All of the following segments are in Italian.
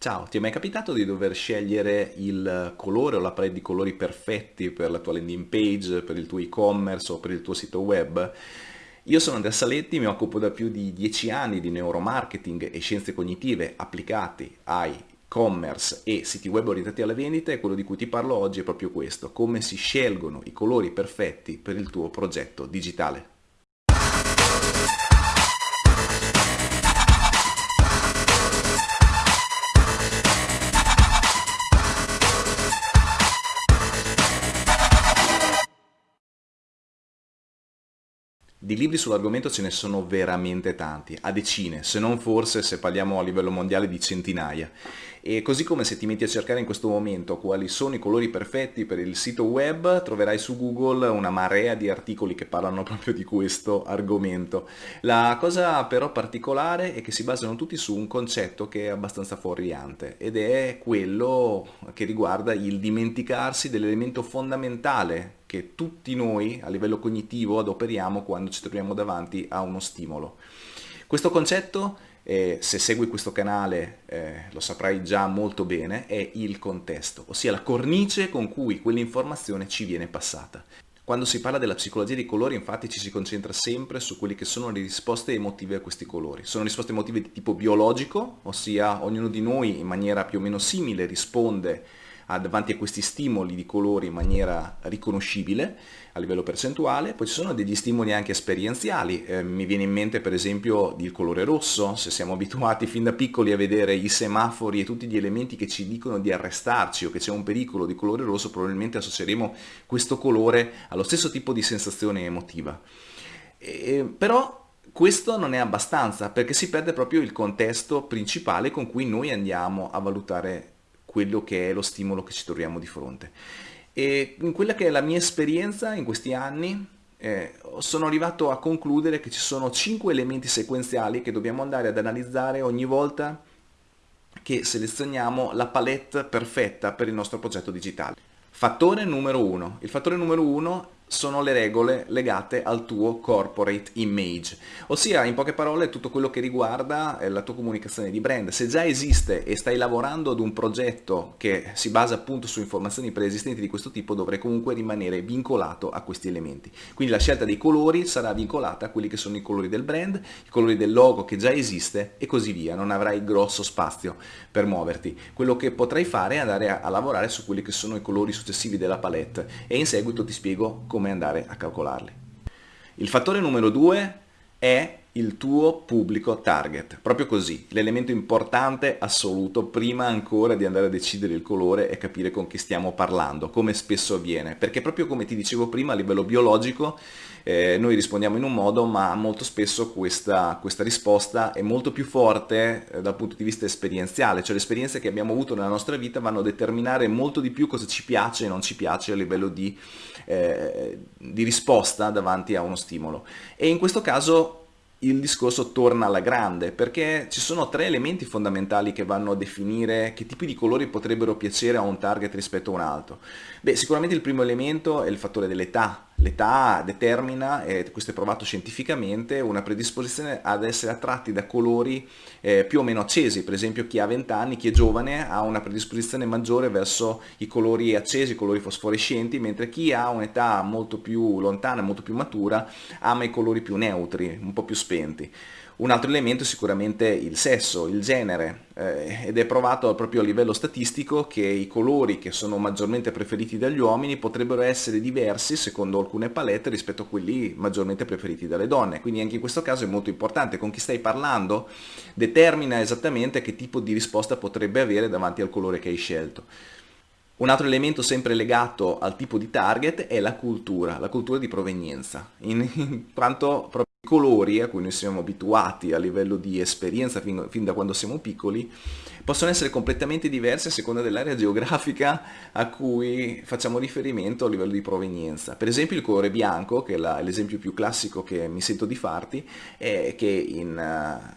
Ciao, ti è mai capitato di dover scegliere il colore o la palette di colori perfetti per la tua landing page, per il tuo e-commerce o per il tuo sito web? Io sono Andrea Saletti, mi occupo da più di 10 anni di neuromarketing e scienze cognitive applicati ai e-commerce e siti web orientati alla vendita e quello di cui ti parlo oggi è proprio questo, come si scelgono i colori perfetti per il tuo progetto digitale. Di libri sull'argomento ce ne sono veramente tanti, a decine, se non forse, se parliamo a livello mondiale, di centinaia. E così come se ti metti a cercare in questo momento quali sono i colori perfetti per il sito web, troverai su Google una marea di articoli che parlano proprio di questo argomento. La cosa però particolare è che si basano tutti su un concetto che è abbastanza fuorviante ed è quello che riguarda il dimenticarsi dell'elemento fondamentale che tutti noi a livello cognitivo adoperiamo quando ci troviamo davanti a uno stimolo. Questo concetto, eh, se segui questo canale eh, lo saprai già molto bene, è il contesto, ossia la cornice con cui quell'informazione ci viene passata. Quando si parla della psicologia dei colori infatti ci si concentra sempre su quelle che sono le risposte emotive a questi colori. Sono risposte emotive di tipo biologico, ossia ognuno di noi in maniera più o meno simile risponde davanti a questi stimoli di colori in maniera riconoscibile a livello percentuale, poi ci sono degli stimoli anche esperienziali, eh, mi viene in mente per esempio il colore rosso, se siamo abituati fin da piccoli a vedere i semafori e tutti gli elementi che ci dicono di arrestarci o che c'è un pericolo di colore rosso, probabilmente associeremo questo colore allo stesso tipo di sensazione emotiva. E, però questo non è abbastanza perché si perde proprio il contesto principale con cui noi andiamo a valutare quello che è lo stimolo che ci troviamo di fronte. E in quella che è la mia esperienza in questi anni, eh, sono arrivato a concludere che ci sono cinque elementi sequenziali che dobbiamo andare ad analizzare ogni volta che selezioniamo la palette perfetta per il nostro progetto digitale. Fattore numero uno. Il fattore numero uno sono le regole legate al tuo corporate image, ossia in poche parole tutto quello che riguarda eh, la tua comunicazione di brand. Se già esiste e stai lavorando ad un progetto che si basa appunto su informazioni preesistenti di questo tipo, dovrai comunque rimanere vincolato a questi elementi. Quindi la scelta dei colori sarà vincolata a quelli che sono i colori del brand, i colori del logo che già esiste e così via, non avrai grosso spazio per muoverti. Quello che potrai fare è andare a, a lavorare su quelli che sono i colori successivi della palette e in seguito ti spiego come come andare a calcolarli. Il fattore numero due è il tuo pubblico target, proprio così, l'elemento importante assoluto prima ancora di andare a decidere il colore è capire con chi stiamo parlando, come spesso avviene, perché proprio come ti dicevo prima a livello biologico eh, noi rispondiamo in un modo ma molto spesso questa, questa risposta è molto più forte eh, dal punto di vista esperienziale, cioè le esperienze che abbiamo avuto nella nostra vita vanno a determinare molto di più cosa ci piace e non ci piace a livello di, eh, di risposta davanti a uno stimolo. E in questo caso il discorso torna alla grande perché ci sono tre elementi fondamentali che vanno a definire che tipi di colori potrebbero piacere a un target rispetto a un altro. Beh, sicuramente il primo elemento è il fattore dell'età. L'età determina, e questo è provato scientificamente, una predisposizione ad essere attratti da colori eh, più o meno accesi. Per esempio chi ha 20 anni, chi è giovane, ha una predisposizione maggiore verso i colori accesi, i colori fosforescenti, mentre chi ha un'età molto più lontana, molto più matura, ama i colori più neutri, un po' più spenti. Un altro elemento è sicuramente il sesso, il genere, eh, ed è provato proprio a livello statistico che i colori che sono maggiormente preferiti dagli uomini potrebbero essere diversi secondo alcune palette rispetto a quelli maggiormente preferiti dalle donne. Quindi anche in questo caso è molto importante con chi stai parlando, determina esattamente che tipo di risposta potrebbe avere davanti al colore che hai scelto. Un altro elemento sempre legato al tipo di target è la cultura, la cultura di provenienza, in, in quanto colori a cui noi siamo abituati a livello di esperienza fin, fin, da quando siamo piccoli possono essere completamente diversi a seconda dell'area geografica a cui facciamo riferimento a livello di provenienza. Per esempio il colore bianco, che è l'esempio più classico che mi sento di farti, è che in,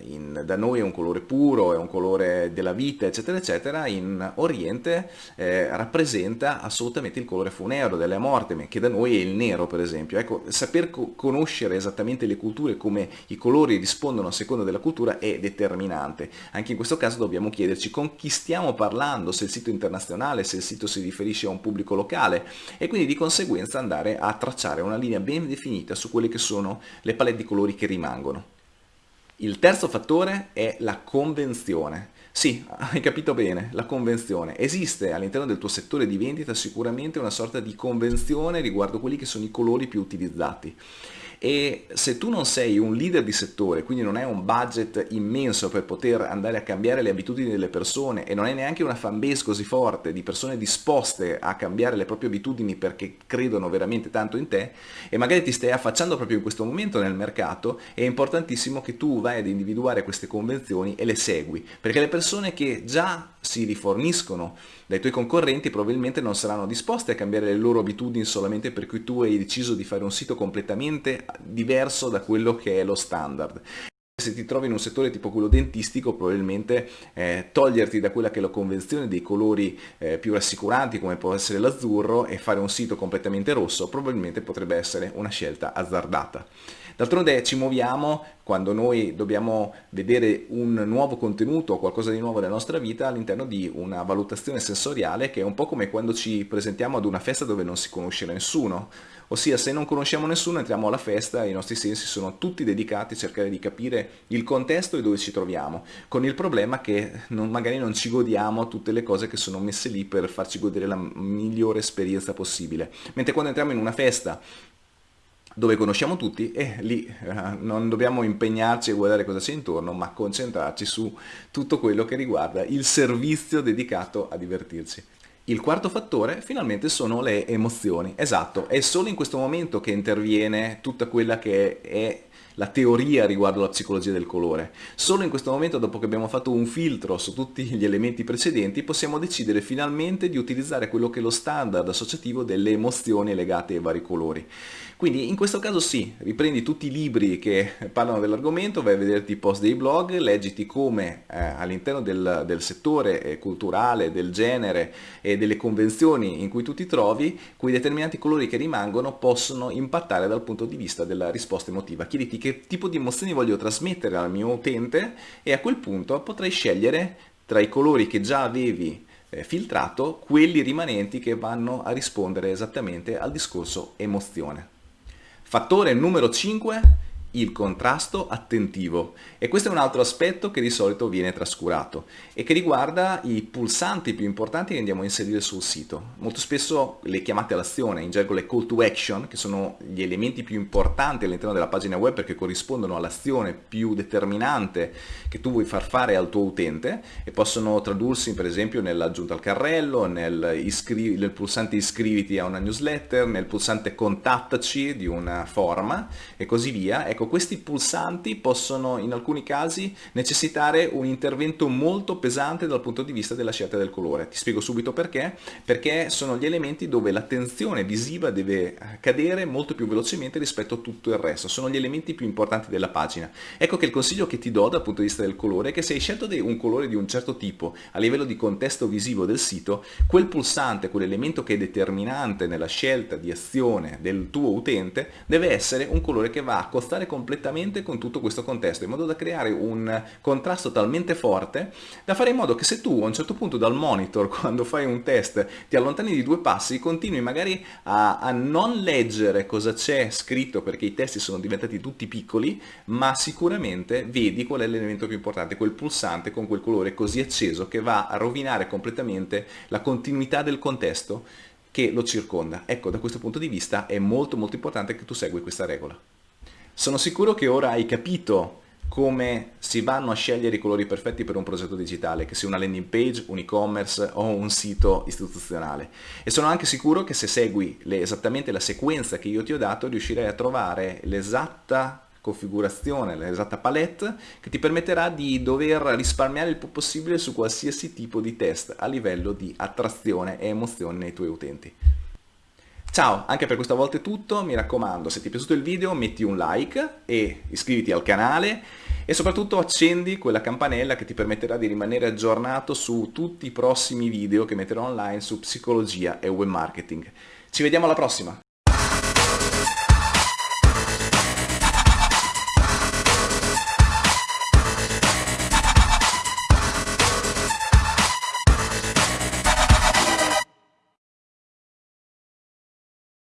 in, da noi è un colore puro, è un colore della vita, eccetera, eccetera, in Oriente eh, rappresenta assolutamente il colore funero della morte, che da noi è il nero, per esempio. Ecco, saper co conoscere esattamente le culture culture, come i colori rispondono a seconda della cultura è determinante. Anche in questo caso dobbiamo chiederci con chi stiamo parlando, se il sito è internazionale, se il sito si riferisce a un pubblico locale e quindi di conseguenza andare a tracciare una linea ben definita su quelle che sono le palette di colori che rimangono. Il terzo fattore è la convenzione. Sì, hai capito bene, la convenzione. Esiste all'interno del tuo settore di vendita sicuramente una sorta di convenzione riguardo quelli che sono i colori più utilizzati e se tu non sei un leader di settore, quindi non hai un budget immenso per poter andare a cambiare le abitudini delle persone e non hai neanche una fanbase così forte di persone disposte a cambiare le proprie abitudini perché credono veramente tanto in te e magari ti stai affacciando proprio in questo momento nel mercato, è importantissimo che tu vai ad individuare queste convenzioni e le segui, perché le persone che già si riforniscono dai tuoi concorrenti probabilmente non saranno disposte a cambiare le loro abitudini solamente perché tu hai deciso di fare un sito completamente diverso da quello che è lo standard se ti trovi in un settore tipo quello dentistico probabilmente eh, toglierti da quella che è la convenzione dei colori eh, più rassicuranti come può essere l'azzurro e fare un sito completamente rosso probabilmente potrebbe essere una scelta azzardata. D'altronde ci muoviamo quando noi dobbiamo vedere un nuovo contenuto o qualcosa di nuovo nella nostra vita all'interno di una valutazione sensoriale che è un po' come quando ci presentiamo ad una festa dove non si conosce nessuno. Ossia se non conosciamo nessuno entriamo alla festa e i nostri sensi sono tutti dedicati a cercare di capire il contesto e dove ci troviamo, con il problema che non, magari non ci godiamo tutte le cose che sono messe lì per farci godere la migliore esperienza possibile. Mentre quando entriamo in una festa dove conosciamo tutti e lì eh, non dobbiamo impegnarci a guardare cosa c'è intorno, ma concentrarci su tutto quello che riguarda il servizio dedicato a divertirci. Il quarto fattore finalmente sono le emozioni, esatto, è solo in questo momento che interviene tutta quella che è la teoria riguardo la psicologia del colore. Solo in questo momento, dopo che abbiamo fatto un filtro su tutti gli elementi precedenti, possiamo decidere finalmente di utilizzare quello che è lo standard associativo delle emozioni legate ai vari colori. Quindi in questo caso sì, riprendi tutti i libri che parlano dell'argomento, vai a vederti i post dei blog, leggiti come eh, all'interno del, del, settore eh, culturale, del genere e delle convenzioni in cui tu ti trovi, quei determinati colori che rimangono possono impattare dal punto di vista della risposta emotiva. Chiediti che tipo di emozioni voglio trasmettere al mio utente e a quel punto potrai scegliere tra i colori che già avevi eh, filtrato quelli rimanenti che vanno a rispondere esattamente al discorso emozione. Fattore numero 5 il contrasto attentivo e questo è un altro aspetto che di solito viene trascurato e che riguarda i pulsanti più importanti che andiamo a inserire sul sito. Molto spesso le chiamate all'azione, in gergo le call to action, che sono gli elementi più importanti all'interno della pagina web perché corrispondono all'azione più determinante che tu vuoi far fare al tuo utente e possono tradursi per esempio nell'aggiunta al carrello, nel, nel pulsante iscriviti a una newsletter, nel pulsante contattaci di una forma e così via. Ecco, questi pulsanti possono in alcuni casi necessitare un intervento molto pesante dal punto di vista della scelta del colore. Ti spiego subito perché. Perché sono gli elementi dove l'attenzione visiva deve cadere molto più velocemente rispetto a tutto il resto. Sono gli elementi più importanti della pagina. Ecco che il consiglio che ti do dal punto di vista del colore è che se hai scelto un colore di un certo tipo a livello di contesto visivo del sito, quel pulsante, quell'elemento che è determinante nella scelta di azione del tuo utente, deve essere un colore che va a costare con completamente con tutto questo contesto, in modo da creare un contrasto talmente forte da fare in modo che se tu a un certo punto dal monitor, quando fai un test, ti allontani di due passi, continui magari a, a non leggere cosa c'è scritto perché i testi sono diventati tutti piccoli, ma sicuramente vedi qual è l'elemento più importante, quel pulsante con quel colore così acceso che va a rovinare completamente la continuità del contesto che lo circonda. Ecco, da questo punto di vista è molto molto importante che tu segui questa regola. Sono sicuro che ora hai capito come si vanno a scegliere i colori perfetti per un progetto digitale, che sia una landing page, un e-commerce o un sito istituzionale. E sono anche sicuro che se segui le, esattamente la sequenza che io ti ho dato, riuscirai a trovare l'esatta configurazione, l'esatta palette che ti permetterà di dover risparmiare il più possibile su qualsiasi tipo di test a livello di attrazione e emozione nei tuoi utenti. Ciao, anche per questa volta è tutto, mi raccomando se ti è piaciuto il video metti un like e iscriviti al canale e soprattutto accendi quella campanella che ti permetterà di rimanere aggiornato su tutti i prossimi video che metterò online su psicologia e web marketing. Ci vediamo alla prossima!